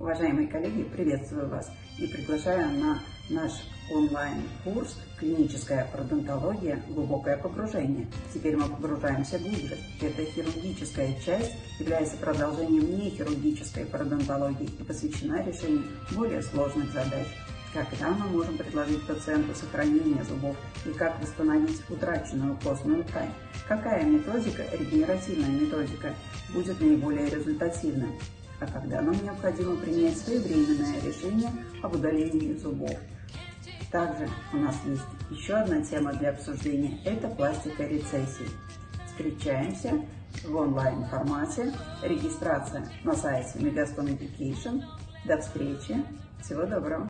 Уважаемые коллеги, приветствую вас и приглашаю на наш онлайн-курс «Клиническая пародонтология. Глубокое погружение». Теперь мы погружаемся глубже. Эта хирургическая часть является продолжением нехирургической пародонтологии и посвящена решению более сложных задач. Когда мы можем предложить пациенту сохранение зубов и как восстановить утраченную костную ткань? Какая методика, регенеративная методика, будет наиболее результативной? А когда нам необходимо принять своевременное решение об удалении зубов. Также у нас есть еще одна тема для обсуждения – это пластика рецессии. Встречаемся в онлайн-формате, регистрация на сайте Megaston Education. До встречи, всего доброго!